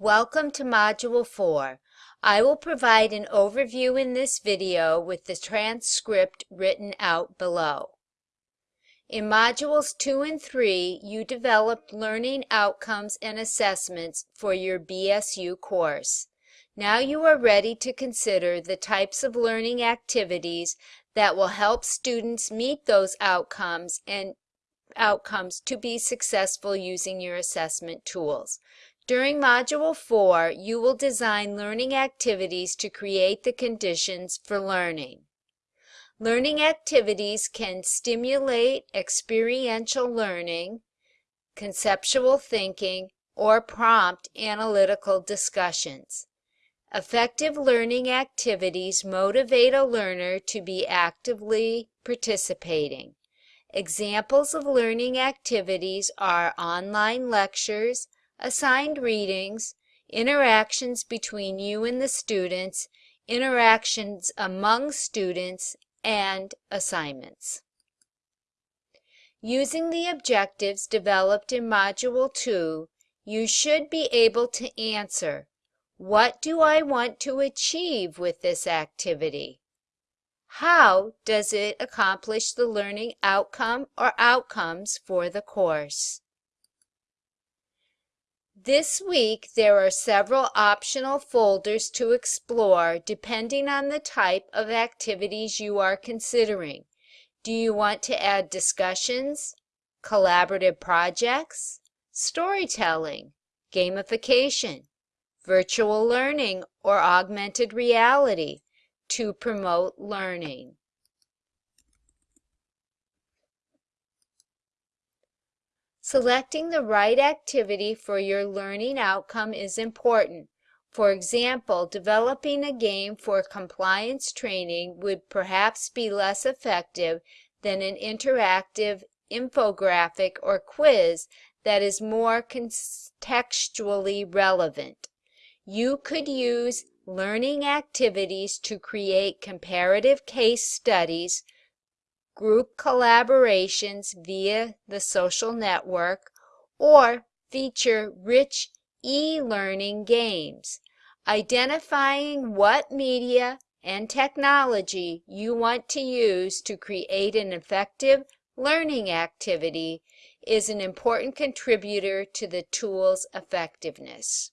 Welcome to Module 4. I will provide an overview in this video with the transcript written out below. In Modules 2 and 3, you developed learning outcomes and assessments for your BSU course. Now you are ready to consider the types of learning activities that will help students meet those outcomes and outcomes to be successful using your assessment tools. During Module 4, you will design learning activities to create the conditions for learning. Learning activities can stimulate experiential learning, conceptual thinking, or prompt analytical discussions. Effective learning activities motivate a learner to be actively participating. Examples of learning activities are online lectures, assigned readings, interactions between you and the students, interactions among students, and assignments. Using the objectives developed in Module 2, you should be able to answer, what do I want to achieve with this activity? How does it accomplish the learning outcome or outcomes for the course? This week, there are several optional folders to explore depending on the type of activities you are considering. Do you want to add discussions, collaborative projects, storytelling, gamification, virtual learning, or augmented reality to promote learning? Selecting the right activity for your learning outcome is important. For example, developing a game for compliance training would perhaps be less effective than an interactive infographic or quiz that is more contextually relevant. You could use learning activities to create comparative case studies group collaborations via the social network, or feature rich e-learning games, identifying what media and technology you want to use to create an effective learning activity is an important contributor to the tool's effectiveness.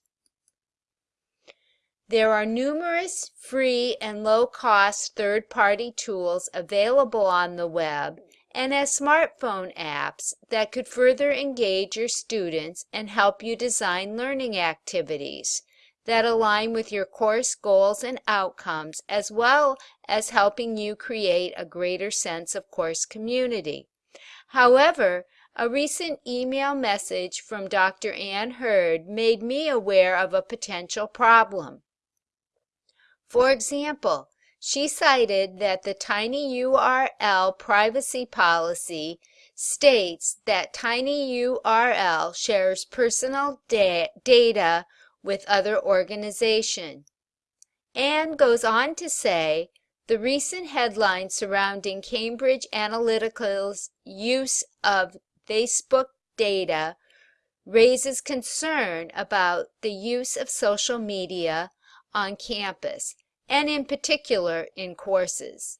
There are numerous free and low-cost third-party tools available on the web and as smartphone apps that could further engage your students and help you design learning activities that align with your course goals and outcomes as well as helping you create a greater sense of course community. However, a recent email message from Dr. Ann Hurd made me aware of a potential problem. For example, she cited that the tinyURL privacy policy states that tinyURL shares personal da data with other organizations, and goes on to say the recent headlines surrounding Cambridge Analytica's use of Facebook data raises concern about the use of social media on campus and in particular in courses.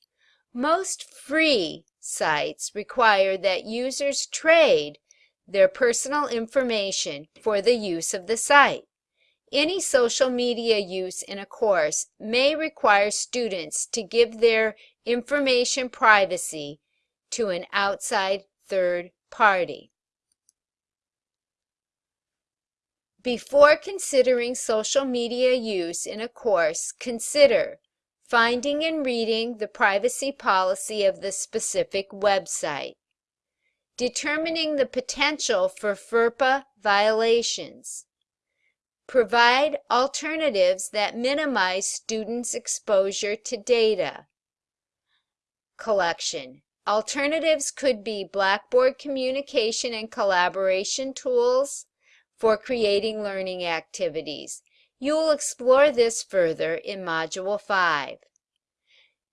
Most free sites require that users trade their personal information for the use of the site. Any social media use in a course may require students to give their information privacy to an outside third party. Before considering social media use in a course, consider finding and reading the privacy policy of the specific website, determining the potential for FERPA violations, provide alternatives that minimize students' exposure to data. Collection. Alternatives could be Blackboard communication and collaboration tools, for creating learning activities. You will explore this further in Module 5.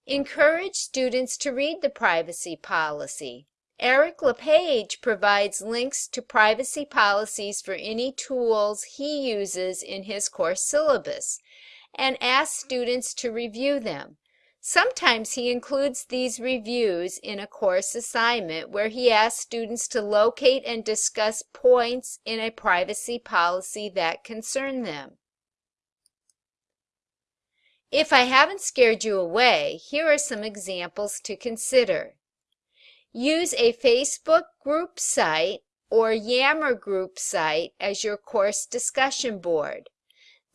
Encourage students to read the privacy policy. Eric LePage provides links to privacy policies for any tools he uses in his course syllabus and asks students to review them. Sometimes he includes these reviews in a course assignment where he asks students to locate and discuss points in a privacy policy that concern them. If I haven't scared you away, here are some examples to consider. Use a Facebook group site or Yammer group site as your course discussion board.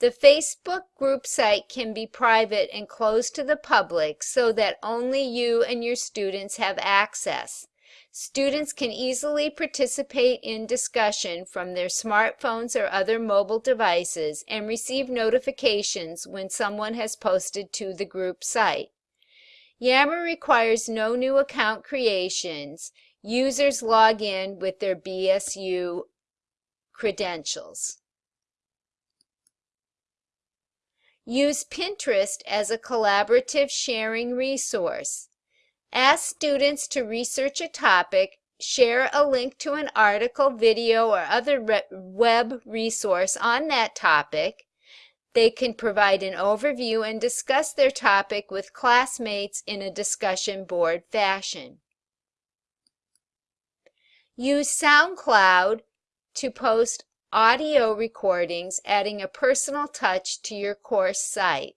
The Facebook group site can be private and closed to the public so that only you and your students have access. Students can easily participate in discussion from their smartphones or other mobile devices and receive notifications when someone has posted to the group site. Yammer requires no new account creations. Users log in with their BSU credentials. Use Pinterest as a collaborative sharing resource. Ask students to research a topic, share a link to an article, video, or other web resource on that topic, they can provide an overview and discuss their topic with classmates in a discussion board fashion. Use SoundCloud to post audio recordings, adding a personal touch to your course site.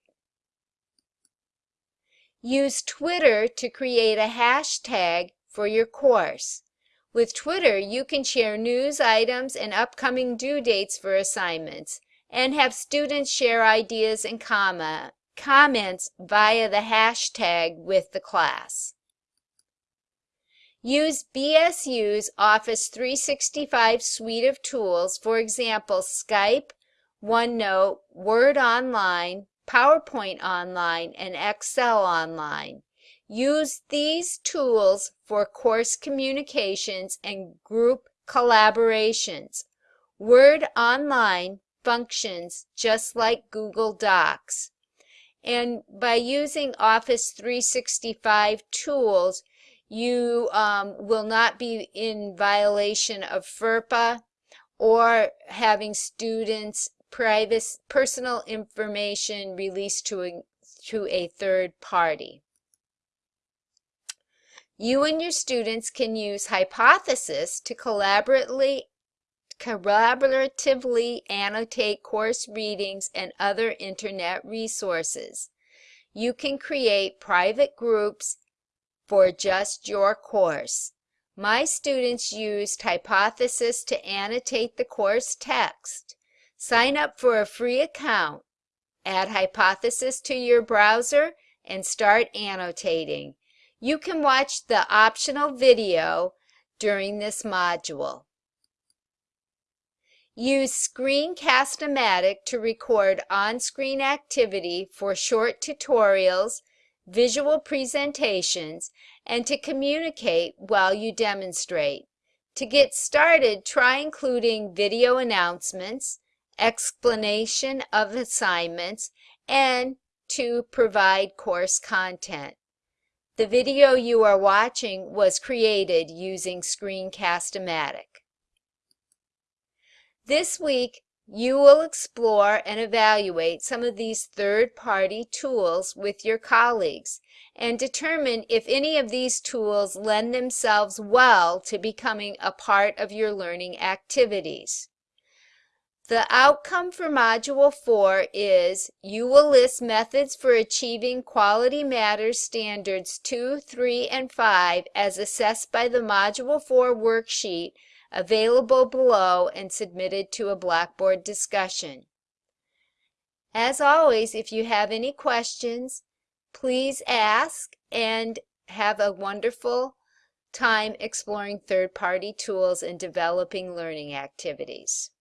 Use Twitter to create a hashtag for your course. With Twitter, you can share news items and upcoming due dates for assignments and have students share ideas and comment, comments via the hashtag with the class. Use BSU's Office 365 suite of tools, for example, Skype, OneNote, Word Online, PowerPoint Online, and Excel Online. Use these tools for course communications and group collaborations. Word Online functions just like Google Docs. And by using Office 365 tools, you um, will not be in violation of FERPA or having students' private personal information released to a, to a third party. You and your students can use Hypothesis to collaboratively collaboratively annotate course readings and other internet resources. You can create private groups for just your course. My students used Hypothesis to annotate the course text. Sign up for a free account. Add Hypothesis to your browser and start annotating. You can watch the optional video during this module. Use Screencast-O-Matic to record on-screen activity for short tutorials, visual presentations, and to communicate while you demonstrate. To get started, try including video announcements, explanation of assignments, and to provide course content. The video you are watching was created using Screencast-O-Matic. This week, you will explore and evaluate some of these third-party tools with your colleagues and determine if any of these tools lend themselves well to becoming a part of your learning activities. The outcome for Module 4 is you will list methods for achieving Quality Matters Standards 2, 3, and 5 as assessed by the Module 4 worksheet available below and submitted to a Blackboard discussion. As always, if you have any questions, please ask and have a wonderful time exploring third-party tools and developing learning activities.